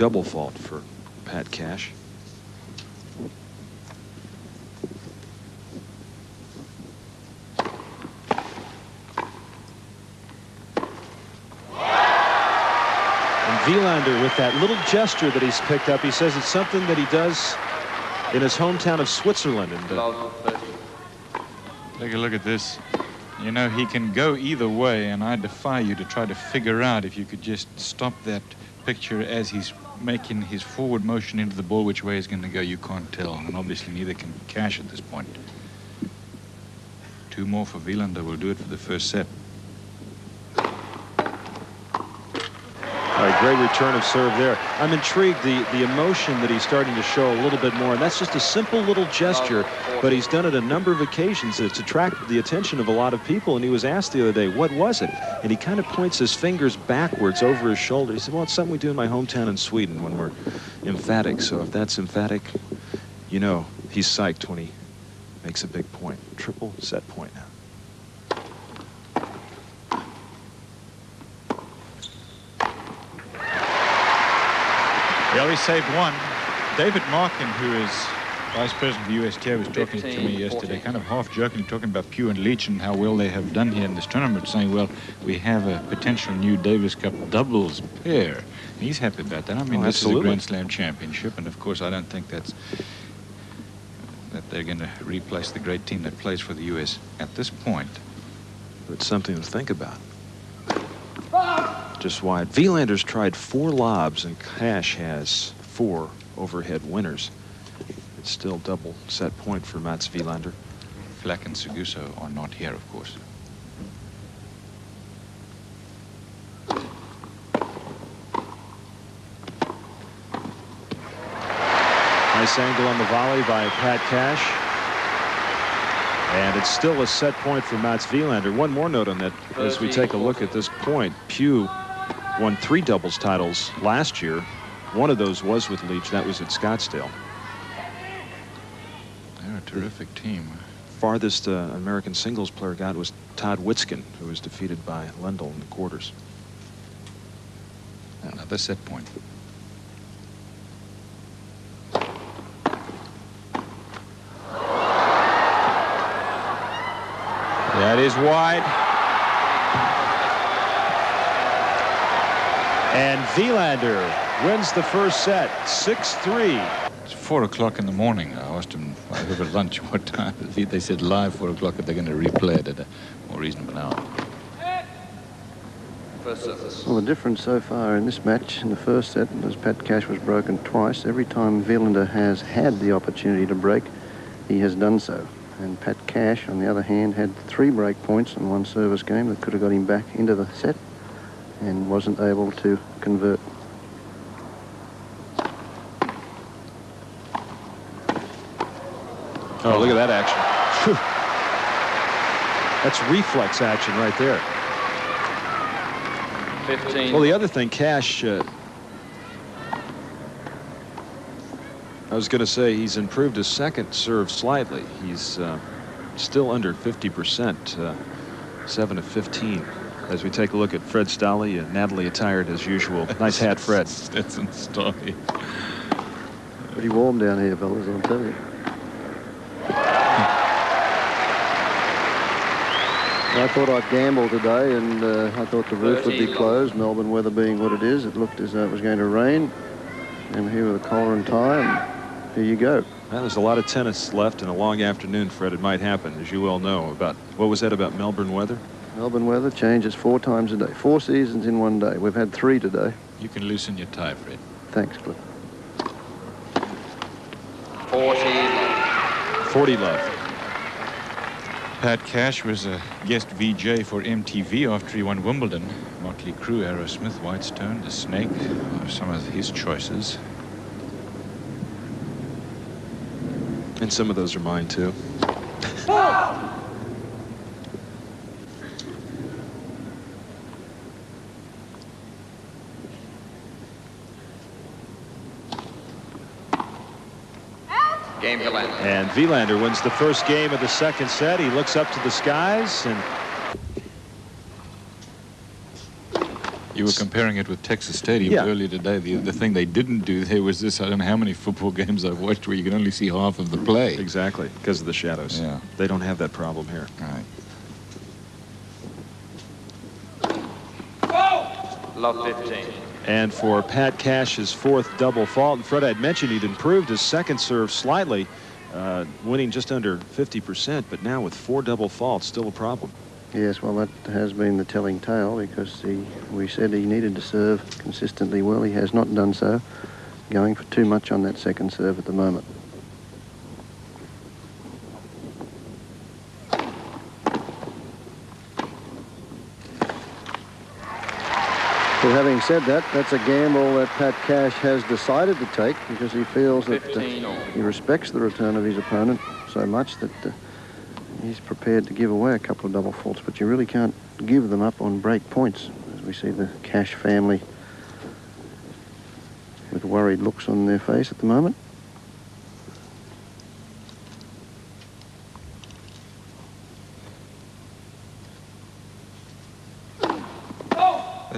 double fault for Pat Cash. And Wilander with that little gesture that he's picked up, he says it's something that he does in his hometown of Switzerland. And uh, Take a look at this. You know, he can go either way, and I defy you to try to figure out if you could just stop that picture as he's making his forward motion into the ball, which way he's going to go. You can't tell, and obviously neither can Cash at this point. Two more for Wilander will do it for the first set. Right, great return of serve there. I'm intrigued the the emotion that he's starting to show a little bit more, and that's just a simple little gesture, but he's done it a number of occasions. It's attracted the attention of a lot of people, and he was asked the other day, what was it? And he kind of points his fingers backwards over his shoulder. He said, well, it's something we do in my hometown in Sweden when we're emphatic. So if that's emphatic, you know he's psyched when he makes a big point. Triple set point now. He only saved one. David Markin, who is vice president of the USTA, was talking to me yesterday, 14. kind of half joking, talking about Pugh and Leach and how well they have done here in this tournament, saying, well, we have a potential new Davis Cup doubles pair. And he's happy about that. I mean, Oh, this is a. Grand Slam championship, and of course, I don't think that's that they're going to replace the great team that plays for the U.S. at this point. But it's something to think about. Just wide. Wilander's tried four lobs, and Cash has four overhead winners. It's still double set point for Mats Wilander. Flach and Seguso are not here, of course. Nice angle on the volley by Pat Cash. And it's still a set point for Mats Wilander. One more note on that as we take a look at this point. Pugh won three doubles titles last year. One of those was with Leach. That was at Scottsdale. They're a terrific team. Farthest uh, American singles player got was Todd Witsken, who was defeated by Lendl in the quarters. Another set point. That is wide. And Wilander wins the first set, 6-3. It's four o'clock in the morning. I asked them over lunch what time. They said live four o'clock if they're going to replay it at a more reasonable hour. First service. Well, the difference so far in this match, in the first set, as Pat Cash was broken twice, every time Wilander has had the opportunity to break, he has done so. And Pat Cash, on the other hand, had three break points in one service game that could have got him back into the set and wasn't able to convert. Oh, look at that action. Phew. That's reflex action right there. 15. Well, the other thing, Cash, uh, I was going to say he's improved his second serve slightly. He's uh, still under 50%, uh, 7 to 15. As we take a look at Fred Stolle, uh, Natalie attired as usual. Nice hat, Fred. Stetson Story. Pretty warm down here, fellas, I'll tell you. I thought I'd gamble today, and uh, I thought the roof would be closed. Melbourne weather being what it is, it looked as though it was going to rain. And here with a collar and tie, and here you go. Well, there's a lot of tennis left and a long afternoon, Fred. It might happen, as you well know. About What was that about Melbourne weather? Melbourne weather changes four times a day. Four seasons in one day. We've had three today. You can loosen your tie, Fred. Thanks, Cliff. 40. 40 left. Pat Cash was a guest VJ for MTV after he won Wimbledon. Motley Crue, Aerosmith, Whitestone, The Snake are some of his choices. And some of those are mine, too. Oh! Game to. And Wilander wins the first game of the second set. He looks up to the skies and You were comparing it with Texas Stadium Yeah. earlier today. The, the thing they didn't do there was this. I don't know how many football games I've watched where you can only see half of the play. Exactly, because of the shadows. Yeah. They don't have that problem here. All right. Love 15. And for Pat Cash's fourth double fault, and Fred, I'd mentioned he'd improved his second serve slightly, uh, winning just under 50%, but now with four double faults, still a problem. Yes, well, that has been the telling tale because he, we said he needed to serve consistently well. He has not done so, going for too much on that second serve at the moment. Well, having said that, that's a gamble that Pat Cash has decided to take because he feels that uh, he respects the return of his opponent so much that uh, he's prepared to give away a couple of double faults, but you really can't give them up on break points, as we see the Cash family with worried looks on their face at the moment.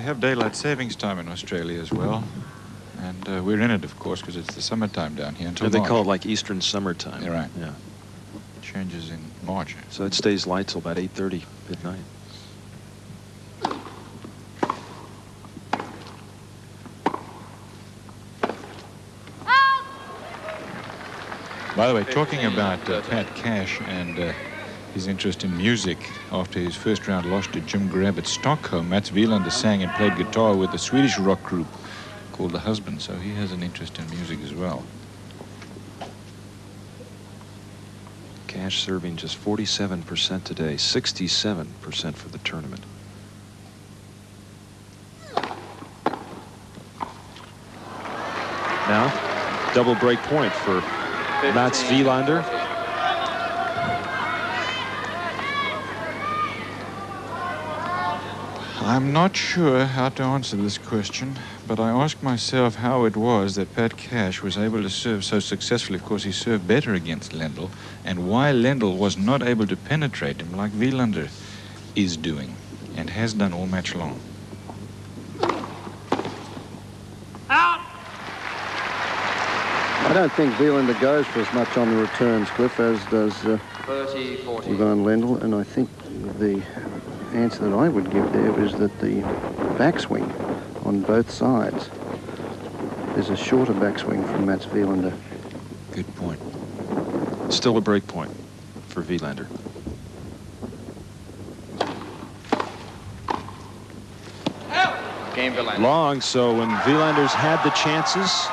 They have daylight savings time in Australia as well. And uh, we're in it, of course, because it's the summertime down here until they March. call it like Eastern summertime. You're right. Yeah. Changes in March. So it stays light till about 8.30 midnight. By the way, talking about uh, Pat Cash and uh, his interest in music after his first round loss to Jim Grabb at Stockholm, Mats Wilander sang and played guitar with a Swedish rock group called The Husband, so he has an interest in music as well. Cash serving just 47% today, 67% for the tournament. Now, double break point for Mats 15, Wilander. I'm not sure how to answer this question, but I ask myself how it was that Pat Cash was able to serve so successfully. Of course, he served better against Lendl, and why Lendl was not able to penetrate him like Wilander is doing and has done all match long. Out! I don't think Wilander goes for as much on the returns, Cliff, as does uh, 30, 40. Ivan Lendl, and I think the answer that I would give there is that the backswing on both sides is a shorter backswing from Mats Wilander. Good point. Still a break point for Wilander. Long, so when Wilander's had the chances,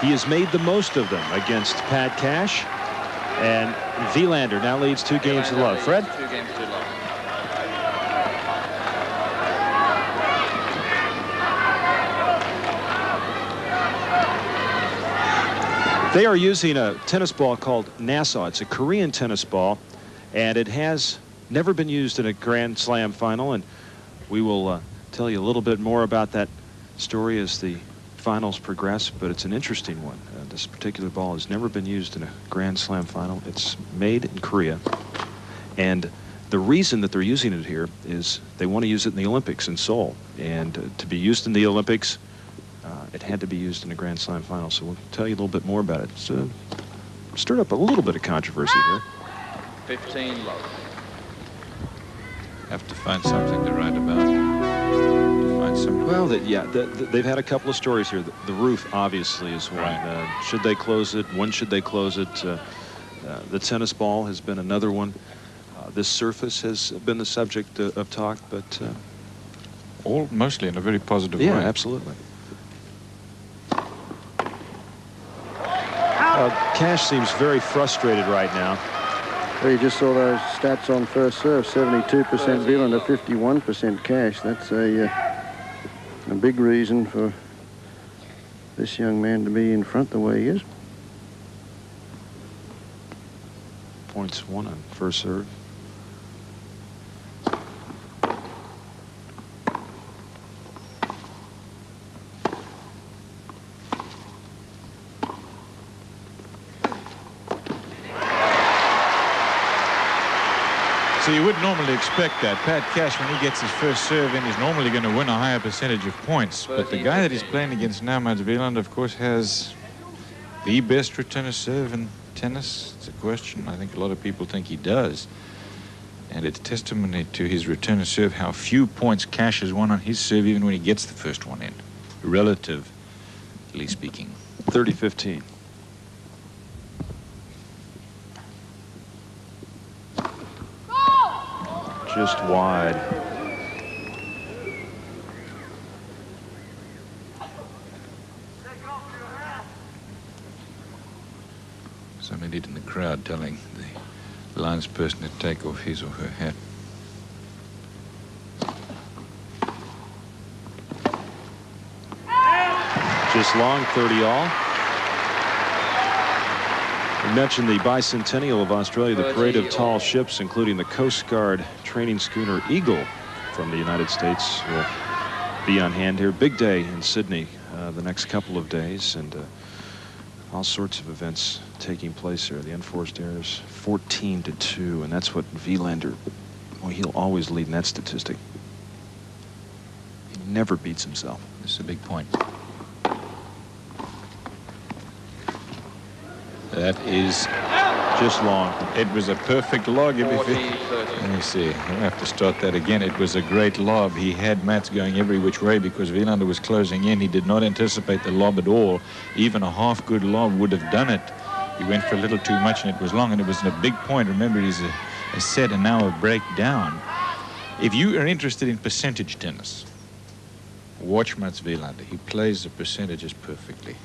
he has made the most of them against Pat Cash. And Wilander now leads two games to love. Fred? Two games to love. They are using a tennis ball called Nassau. It's a Korean tennis ball, and it has never been used in a Grand Slam final. And we will uh, tell you a little bit more about that story as the finals progress, but it's an interesting one. Uh, this particular ball has never been used in a Grand Slam final. It's made in Korea, and the reason that they're using it here is they want to use it in the Olympics in Seoul. And uh, to be used in the Olympics, it had to be used in a Grand Slam final. So we'll tell you a little bit more about it. It's uh, stirred up a little bit of controversy here. 15 love. Have to find something to write about. Find some. Well, that yeah, the, the, they've had a couple of stories here. The, the roof, obviously, is one. Right. Uh, should they close it? When should they close it? Uh, uh, the tennis ball has been another one. Uh, this surface has been the subject uh, of talk, but uh, all mostly in a very positive yeah, way. absolutely. Uh, Cash seems very frustrated right now. Well, you just saw those stats on first serve, 72% Wilander, 51% Cash. That's a, uh, a big reason for this young man to be in front the way he is. Points one on first serve. Normally expect that. Pat Cash, when he gets his first serve in, is normally going to win a higher percentage of points. But the guy that he's playing against now, Mats Wilander, of course, has the best return of serve in tennis. It's a question. I think a lot of people think he does. And it's testimony to his return of serve how few points Cash has won on his serve even when he gets the first one in, relatively speaking. 30-15. Just wide. Somebody in the crowd telling the linesperson to take off his or her hat. Just long, 30 all. Mentioned the bicentennial of Australia, the parade of tall ships, including the Coast Guard training schooner Eagle from the United States, will be on hand here. Big day in Sydney uh, the next couple of days, and uh, all sorts of events taking place here. The unforced errors 14 to 2, and that's what Wilander, well, he'll always lead in that statistic. He never beats himself. This is a big point. That is just long. It was a perfect log. 40, Let me see. I'll have to start that again. It was a great lob. He had Mats going every which way because Wilander was closing in. He did not anticipate the lob at all. Even a half good lob would have done it. He went for a little too much and it was long and it was a big point. Remember, he's a, a set and now a break down. If you are interested in percentage tennis, watch Mats Wilander. He plays the percentages perfectly.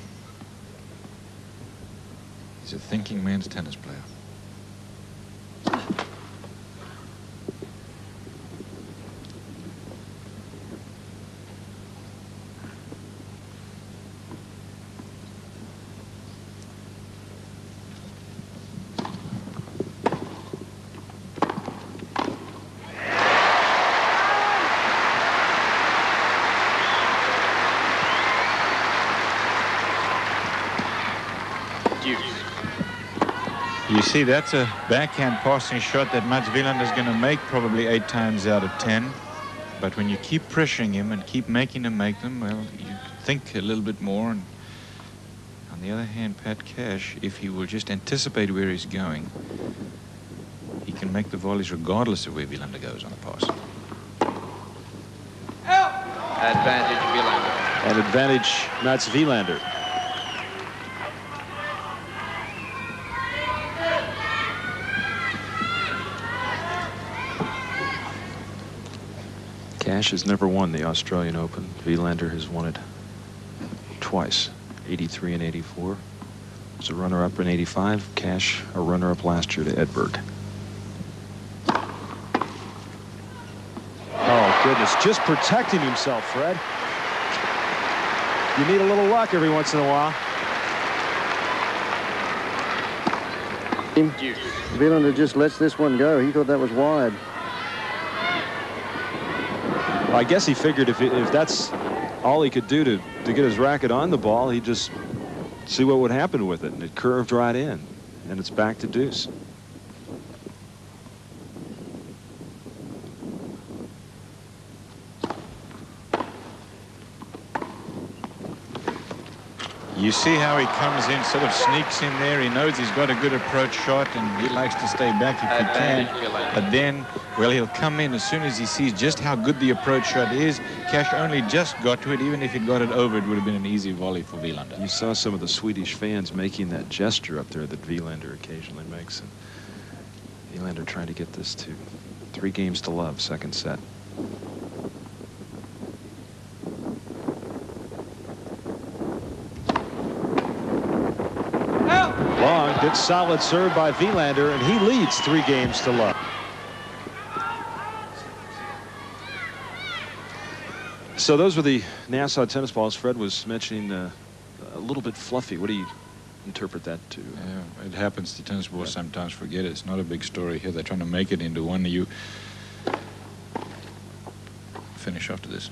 He's a thinking man's tennis player. Ah. See, that's a backhand passing shot that Mats Wilander is going to make probably eight times out of ten. But when you keep pressuring him and keep making him make them, well, you think a little bit more. And on the other hand, Pat Cash, if he will just anticipate where he's going, he can make the volleys regardless of where Wilander goes on the pass. Advantage Wilander. And advantage Mats Wilander. Cash has never won the Australian Open. Wilander has won it twice, 83 and 84. Was a runner-up in 85. Cash, a runner-up last year to Edberg. Oh, goodness. Just protecting himself, Fred. You need a little luck every once in a while. Wilander just lets this one go. He thought that was wide. I guess he figured if, if that's all he could do to, to get his racket on the ball, he'd just see what would happen with it. And it curved right in. And it's back to deuce. You see how he comes in, sort of sneaks in there. He knows he's got a good approach shot, and he likes to stay back if he can. But then, well, he'll come in as soon as he sees just how good the approach shot is. Cash only just got to it. Even if he'd got it over, it would have been an easy volley for Wilander. You saw some of the Swedish fans making that gesture up there that Wilander occasionally makes. And Wilander trying to get this to three games to love, second set. Good solid serve by Wilander, and he leads three games to love. So those were the Nassau tennis balls. Fred was mentioning uh, a little bit fluffy. What do you interpret that to? Yeah, it happens to tennis balls yeah. sometimes. Forget it. It's not a big story here. They're trying to make it into one. You finish after this.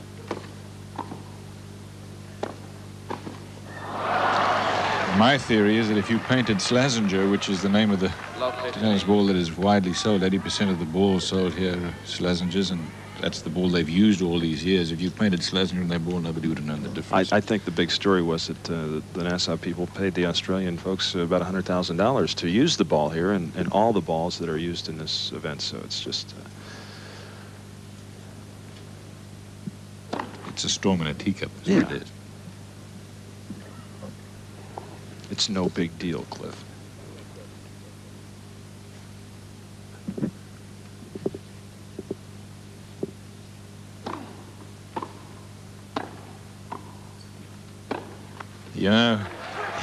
My theory is that if you painted Slazenger, which is the name of the Love 15. tennis ball that is widely sold, 80% of the balls sold here are Slazengers, and that's the ball they've used all these years. If you painted Slazenger in that ball, nobody would have known the difference. I think the big story was that uh, the Nassau people paid the Australian folks uh, about $100,000 to use the ball here and, and all the balls that are used in this event. So it's just, uh, it's a storm in a teacup, is what Yeah. it is. It's no big deal, Cliff. You know,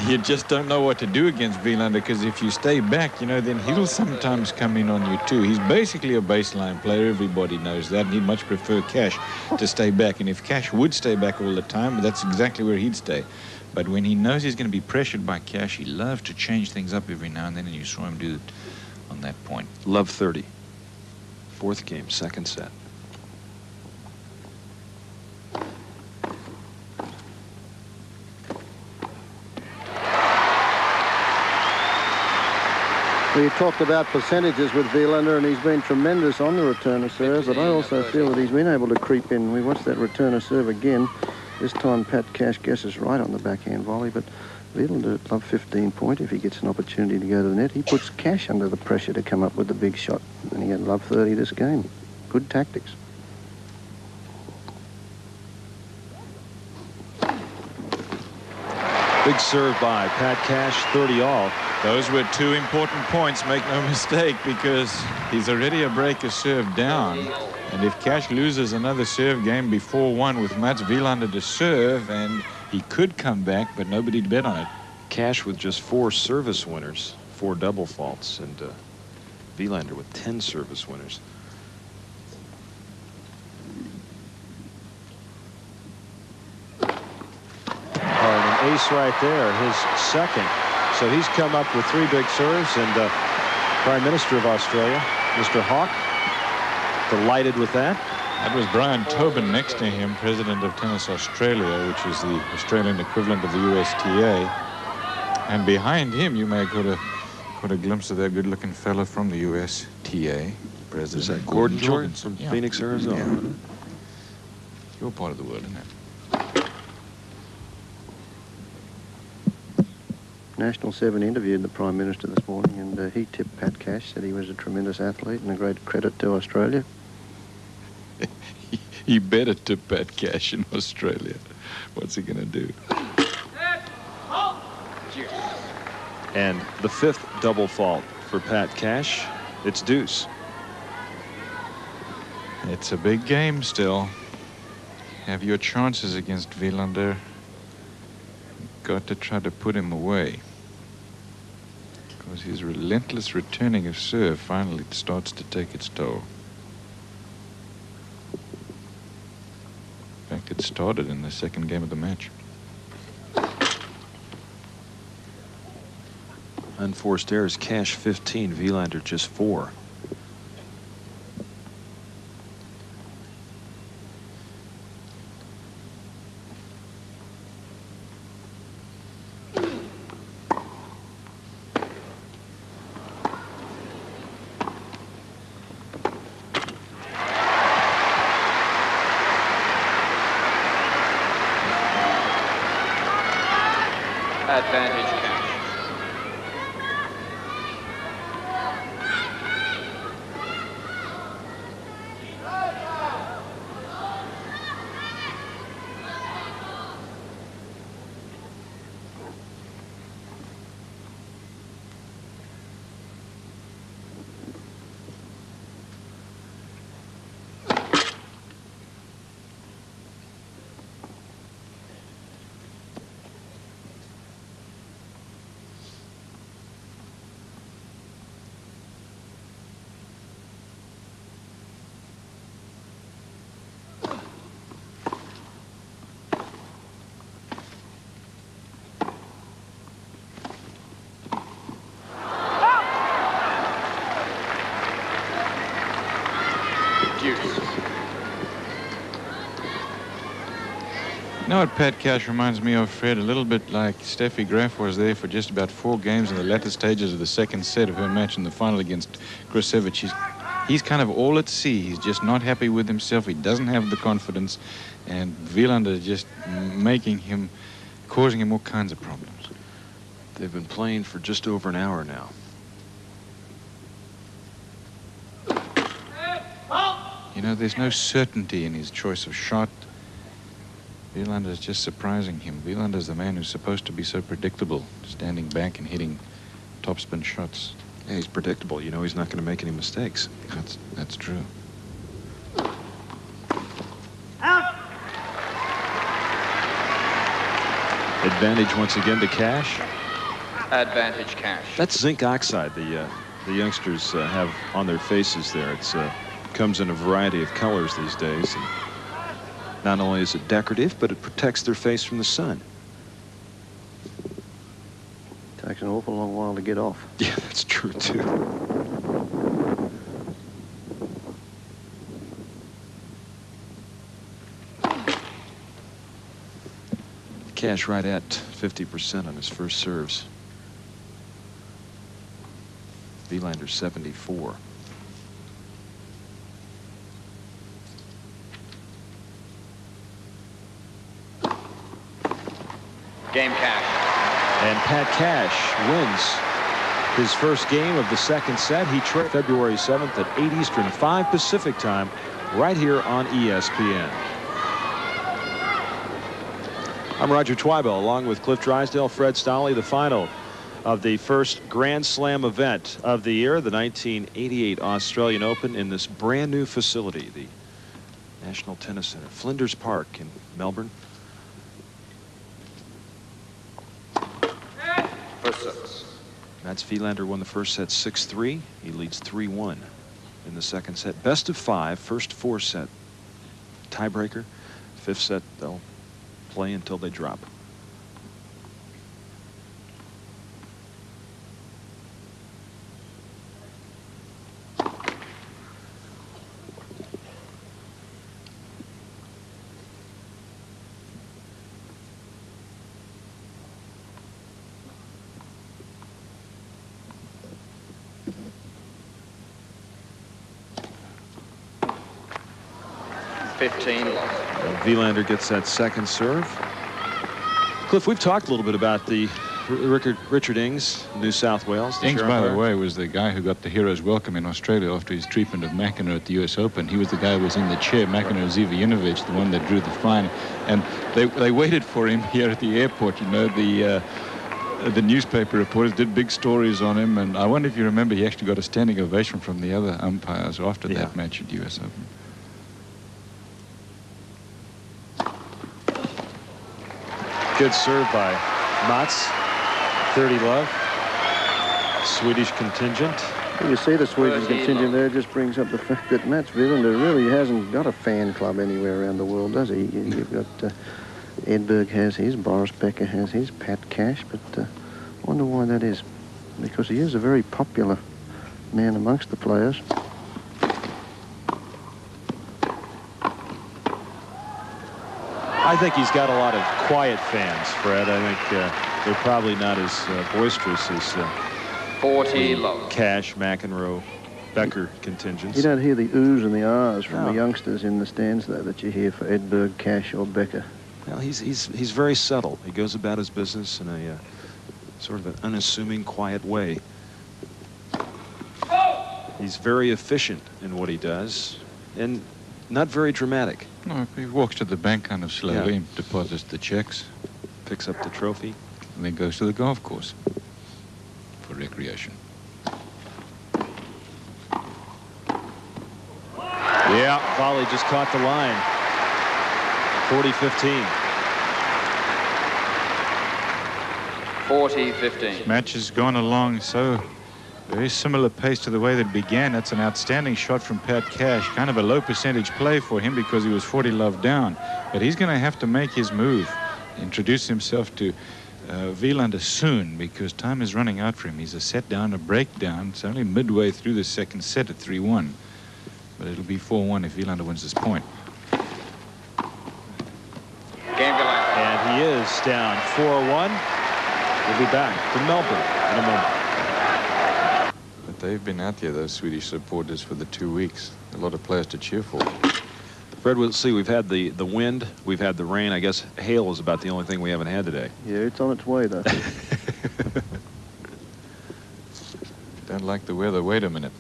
you just don't know what to do against Wilander because if you stay back, you know, then he'll sometimes come in on you too. He's basically a baseline player. Everybody knows that. And he'd much prefer Cash to stay back. And if Cash would stay back all the time, that's exactly where he'd stay. But when he knows he's going to be pressured by Cash, he loves to change things up every now and then, and you saw him do it on that point. Love 30. Fourth game, second set. We talked about percentages with Wilander, and he's been tremendous on the return of serve, but I also feel that he's been able to creep in. We watched that return of serve again. This time Pat Cash guesses right on the backhand volley, but Wilander love 15 point if he gets an opportunity to go to the net. He puts Cash under the pressure to come up with the big shot, and he had love 30 this game. Good tactics. Big serve by Pat Cash, 30 all. Those were two important points, make no mistake, because he's already a breaker serve down. And if Cash loses another serve game before one with Mats Wilander to serve, and he could come back, but nobody'd bet on it. Cash with just four service winners, four double faults, and uh, Wilander with 10 service winners. Oh, and an ace right there, his second. So he's come up with three big serves, and uh, Prime Minister of Australia, Mr. Hawke, delighted with that. That was Brian Tobin next to him, president of Tennis Australia, which is the Australian equivalent of the USTA. And behind him, you may have got a, got a glimpse of that good-looking fellow from the USTA, president. Is that Gordon Jordan from Yeah. Phoenix, Arizona? Yeah. Your part of the world, isn't it? National 7 interviewed the Prime Minister this morning, and uh, he tipped Pat Cash, said he was a tremendous athlete and a great credit to Australia. He better to Pat Cash in Australia. What's he going to do? And the fifth double fault for Pat Cash. It's deuce. It's a big game still. Have your chances against Wilander. Got to try to put him away. Because his relentless returning of serve finally starts to take its toll. In fact, it started in the second game of the match. Unforced errors, Cash 15, Wilander just four. Know what Pat Cash reminds me of, Fred? A little bit like Steffi Graf was there for just about four games in the latter stages of the second set of her match in the final against Krusevich. He's, he's kind of all at sea. He's just not happy with himself. He doesn't have the confidence. And Wilander is just making him, causing him all kinds of problems. They've been playing for just over an hour now. You know, there's no certainty in his choice of shot. Wilander is just surprising him. Wilander is the man who's supposed to be so predictable, standing back and hitting topspin shots. Yeah, he's predictable. You know he's not going to make any mistakes. That's, that's true. Out! Advantage once again to Cash. Advantage cash. That's zinc oxide the uh, the youngsters uh, have on their faces there. It uh, comes in a variety of colors these days. And not only is it decorative, but it protects their face from the sun. Takes an awful long while to get off. Yeah, that's true too. Cash right at 50% on his first serves. Wilander 74. Game cash. And Pat Cash wins his first game of the second set. He trailed February 7th at 8 Eastern, 5 Pacific time, right here on ESPN. I'm Roger Twibell, along with Cliff Drysdale, Fred Stolle, the final of the first Grand Slam event of the year, the 1988 Australian Open in this brand new facility, the National Tennis Center, Flinders Park in Melbourne. First service. Mats Wilander won the first set 6-3. He leads 3-1 in the second set. Best of five, first four set tiebreaker. Fifth set, they'll play until they drop. Fifteen love. And Wilander gets that second serve. Cliff, we've talked a little bit about the Richard, Richard Ings, New South Wales. the Ings, by the way, was the guy who got the hero's welcome in Australia after his treatment of McEnroe at the U.S. Open. He was the guy who was in the chair, McEnroe Zivojinovic, the one that drew the fine. And they, they waited for him here at the airport. You know, the uh, the newspaper reporters did big stories on him. And I wonder if you remember, he actually got a standing ovation from the other umpires after Yeah. that match at U.S. Open. Good serve by Mats. 30 love. Swedish contingent. Well, you see the Swedish contingent there just brings up the fact that Mats Wilander really hasn't got a fan club anywhere around the world, does he? You- You've got uh, Edberg has his, Boris Becker has his, Pat Cash, but uh, wonder why that is. Because he is a very popular man amongst the players. I think he's got a lot of quiet fans, Fred. I think uh, they're probably not as uh, boisterous as uh, Forty love. Cash, McEnroe, Becker contingents. You don't hear the oohs and the ahs from No. the youngsters in the stands, though, that you hear for Edberg, Cash, or Becker. Well, he's, he's, he's very subtle. He goes about his business in a uh, sort of an unassuming, quiet way. He's very efficient in what he does and not very dramatic. No, he walks to the bank kind of slowly Yeah. and deposits the checks, Picks up the trophy. and then goes to the golf course for recreation. Yeah, volley just caught the line. 40-15. 40-15. Match has gone along so very similar pace to the way that it began. That's an outstanding shot from Pat Cash. Kind of a low percentage play for him because he was 40 love down. But he's going to have to make his move, introduce himself to uh, Wilander soon because time is running out for him. He's a set down, a breakdown. It's only midway through the second set at 3-1. But it'll be 4-1 if Wilander wins this point. Game Galactic. is down 4-1. We'll be back to Melbourne in a moment. But they've been out there, those Swedish supporters, for the two weeks. A lot of players to cheer for. Fred, we'll see. We've had the, the wind. We've had the rain. I guess hail is about the only thing we haven't had today. Yeah, it's on its way, though. Don't like the weather. Wait a minute.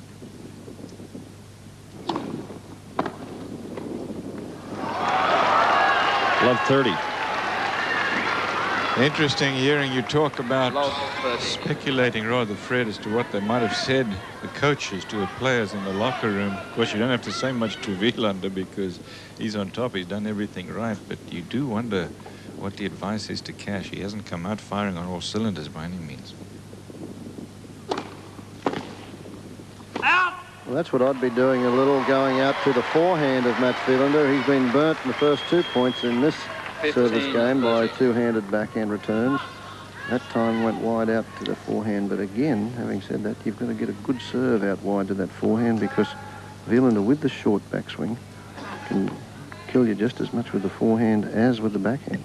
Love 30. Interesting hearing you talk about speculating rather, Fred, as to what they might have said, the coaches, to the players in the locker room. Of course, you don't have to say much to Wilander because he's on top. He's done everything right. But you do wonder what the advice is to Cash. He hasn't come out firing on all cylinders by any means. Out. Well, that's what I'd be doing a little, going out to the forehand of Mats Wilander. He's been burnt in the first two points in this 15, service game by two-handed backhand returns. That time went wide out to the forehand, but again, having said that, you've got to get a good serve out wide to that forehand because Wilander with the short backswing can kill you just as much with the forehand as with the backhand.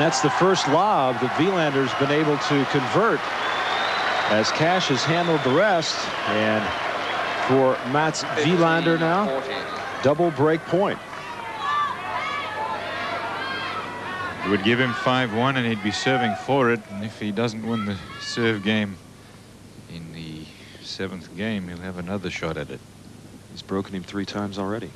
That's the first lob that Wilander's been able to convert as Cash has handled the rest. And for Mats 15, Wilander now, 40. double break point. It would give him 5-1 and he'd be serving for it. And if he doesn't win the serve game in the seventh game, he'll have another shot at it. He's broken him three times already.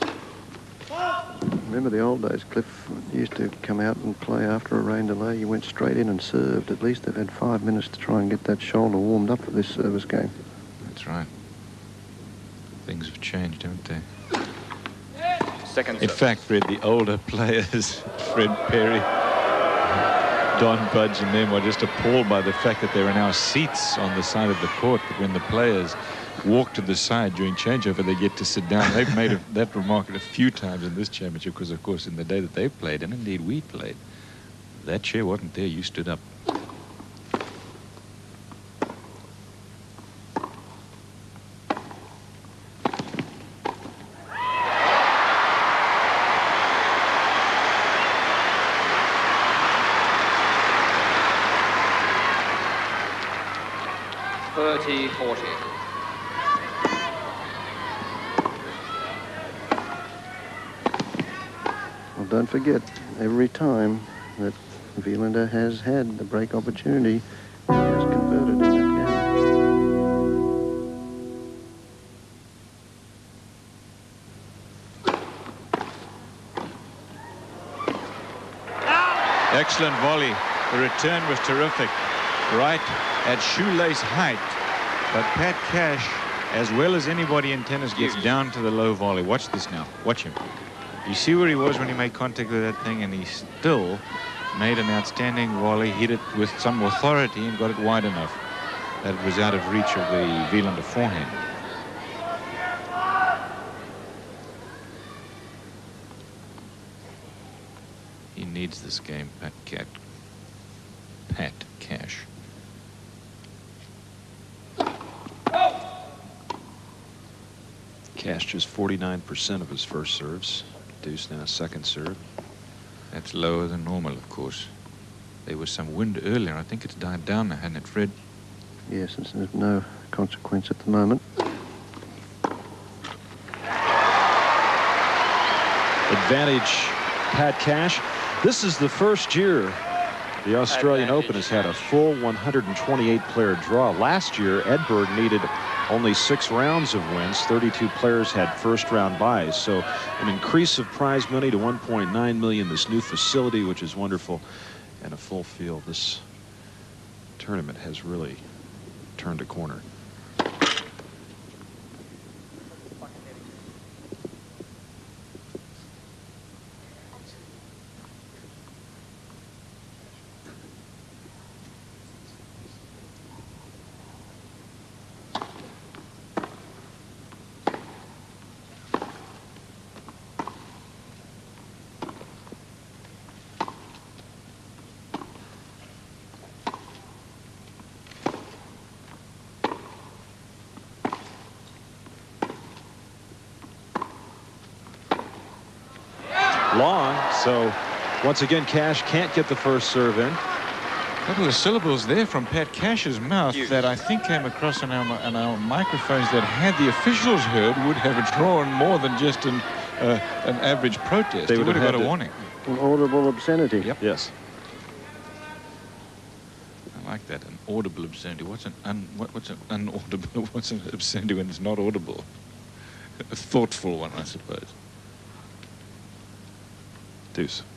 Remember the old days, Cliff used to come out and play after a rain delay. You went straight in and served. At least they've had five minutes to try and get that shoulder warmed up for this service game. That's right. Things have changed, haven't they? Second In serve. fact, Fred, the older players, Fred Perry, Don Budge and them are just appalled by the fact that there are now seats on the side of the court that when the players walk to the side during changeover, they get to sit down. They've made a, that remark a few times in this championship because, of course, in the day that they played, and indeed we played, that chair wasn't there. You stood up. Thirty, forty. Well, don't forget, every time that Wilander has had the break opportunity, he has converted in that game. Excellent volley. The return was terrific. Right at shoelace height. But Pat Cash, as well as anybody in tennis, gets down to the low volley. Watch this now. Watch him. You see where he was when he made contact with that thing, and he still made an outstanding volley, hit it with some authority, and got it wide enough that it was out of reach of the Wilander forehand. He needs this game, Pat Cat. Pat Cash. Cash just 49% of his first serves. Deuce now second serve. That's lower than normal, of course. There was some wind earlier. I think it's died down now, hasn't it, Fred? Yes, it's of no consequence at the moment. Advantage Pat Cash. This is the first year the Australian Advantage Open has had a full 128 player draw. Last year, Edberg needed only six rounds of wins. 32 players had first round buys. So an increase of prize money to 1.9 million. This new facility, which is wonderful, and a full field. This tournament has really turned a corner. Long. So once again, Cash can't get the first serve in. A couple of syllables there from Pat Cash's mouth that I think came across on our, on our microphones that had the officials heard would have drawn more than just an, uh, an average protest. They would would have have got a warning. An audible obscenity. Yep. Yes. I like that, an audible obscenity. What's an un, what, what's an unaudible? What's an obscenity when it's not audible? A thoughtful one, I suppose. Deuce.